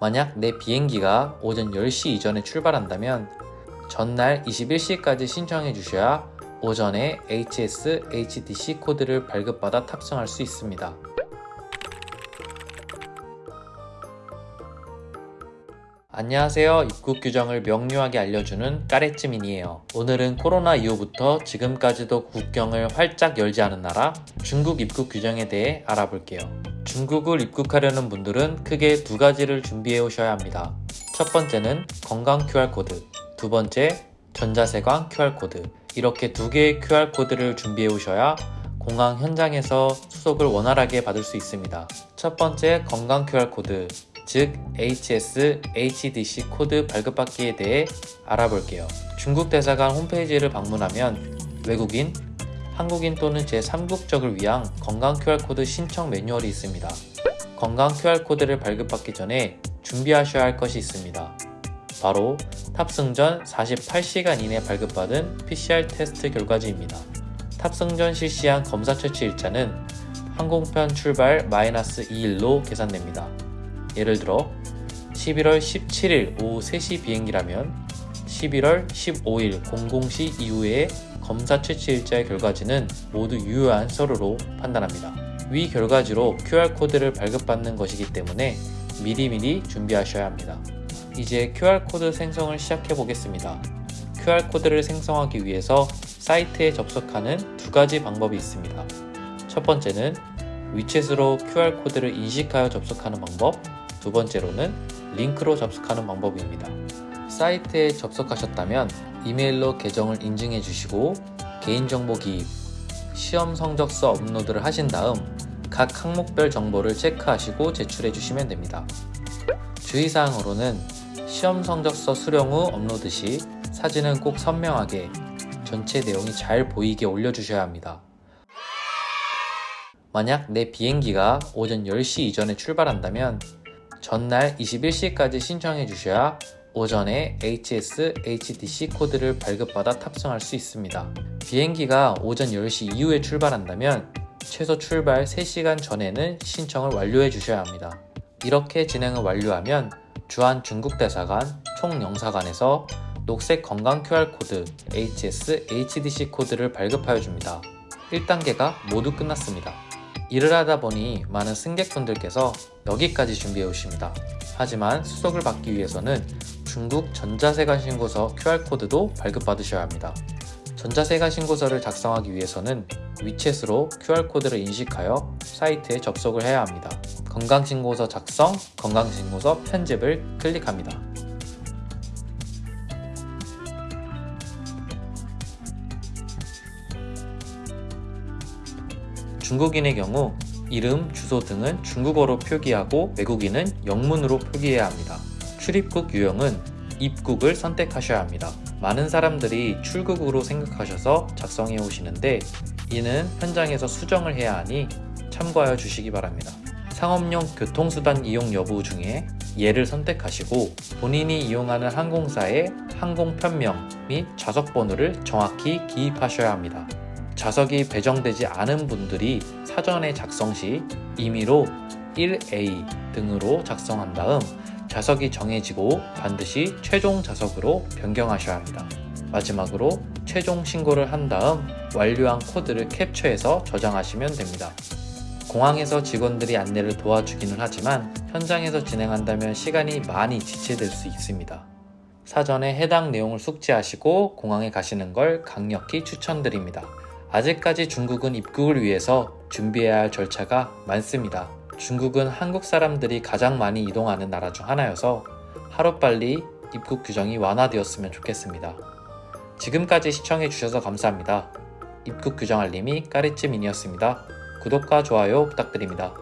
만약 내 비행기가 오전 10시 이전에 출발한다면 전날 21시까지 신청해 주셔야 오전에 HS, HDC 코드를 발급받아 탑승할 수 있습니다. 안녕하세요. 입국 규정을 명료하게 알려주는 까레츠민이에요. 오늘은 코로나 이후부터 지금까지도 국경을 활짝 열지 않은 나라 중국 입국 규정에 대해 알아볼게요. 중국을 입국하려는 분들은 크게 두 가지를 준비해 오셔야 합니다. 첫 번째는 건강 QR코드, 두 번째 전자세관 QR코드. 이렇게 두 개의 QR코드를 준비해 오셔야 공항 현장에서 수속을 원활하게 받을 수 있습니다. 첫 번째 건강 QR코드, 즉 HS, HDC 코드 발급받기에 대해 알아볼게요. 중국 대사관 홈페이지를 방문하면 외국인, 한국인 또는 제3국적을 위한 건강 QR코드 신청 매뉴얼이 있습니다. 건강 QR코드를 발급받기 전에 준비하셔야 할 것이 있습니다. 바로 탑승 전 48시간 이내 발급받은 PCR 테스트 결과지입니다. 탑승 전 실시한 검사 채취 일자는 항공편 출발 마이너스 2일로 계산됩니다. 예를 들어 11월 17일 오후 3시 비행기라면 11월 15일 00시 이후에 검사 채취 일자의 결과지는 모두 유효한 서류로 판단합니다. 위 결과지로 QR코드를 발급받는 것이기 때문에 미리미리 준비하셔야 합니다. 이제 QR코드 생성을 시작해 보겠습니다. QR코드를 생성하기 위해서 사이트에 접속하는 두 가지 방법이 있습니다. 첫 번째는 위챗으로 QR코드를 인식하여 접속하는 방법, 두 번째로는 링크로 접속하는 방법입니다. 사이트에 접속하셨다면 이메일로 계정을 인증해 주시고 개인정보 기입, 시험 성적서 업로드를 하신 다음 각 항목별 정보를 체크하시고 제출해 주시면 됩니다. 주의사항으로는 시험 성적서 수령 후 업로드 시 사진은 꼭 선명하게 전체 내용이 잘 보이게 올려주셔야 합니다. 만약 내 비행기가 오전 10시 이전에 출발한다면 전날 21시까지 신청해 주셔야 오전에 HS, HDC 코드를 발급받아 탑승할 수 있습니다. 비행기가 오전 10시 이후에 출발한다면 최소 출발 3시간 전에는 신청을 완료해 주셔야 합니다. 이렇게 진행을 완료하면 주한 중국 대사관, 총영사관에서 녹색 건강 QR코드 HS, HDC 코드를 발급하여 줍니다. 1단계가 모두 끝났습니다. 일을 하다 보니 많은 승객분들께서 여기까지 준비해 오십니다. 하지만 수속을 받기 위해서는 중국 전자세관 신고서 QR코드도 발급받으셔야 합니다. 전자세관 신고서를 작성하기 위해서는 위챗으로 QR코드를 인식하여 사이트에 접속을 해야 합니다. 건강신고서 작성, 건강신고서 편집을 클릭합니다. 중국인의 경우 이름, 주소 등은 중국어로 표기하고 외국인은 영문으로 표기해야 합니다. 출입국 유형은 입국을 선택하셔야 합니다. 많은 사람들이 출국으로 생각하셔서 작성해 오시는데 이는 현장에서 수정을 해야 하니 참고하여 주시기 바랍니다. 상업용 교통수단 이용 여부 중에 예를 선택하시고 본인이 이용하는 항공사의 항공편명 및 좌석번호를 정확히 기입하셔야 합니다. 좌석이 배정되지 않은 분들이 사전에 작성 시 임의로 1A 등으로 작성한 다음 좌석이 정해지고 반드시 최종 좌석으로 변경하셔야 합니다. 마지막으로 최종 신고를 한 다음 완료한 코드를 캡처해서 저장하시면 됩니다. 공항에서 직원들이 안내를 도와주기는 하지만 현장에서 진행한다면 시간이 많이 지체될 수 있습니다. 사전에 해당 내용을 숙지하시고 공항에 가시는 걸 강력히 추천드립니다. 아직까지 중국은 입국을 위해서 준비해야 할 절차가 많습니다. 중국은 한국 사람들이 가장 많이 이동하는 나라 중 하나여서 하루빨리 입국 규정이 완화되었으면 좋겠습니다. 지금까지 시청해주셔서 감사합니다. 입국 규정 알림이 까리찌민이었습니다. 구독과 좋아요 부탁드립니다.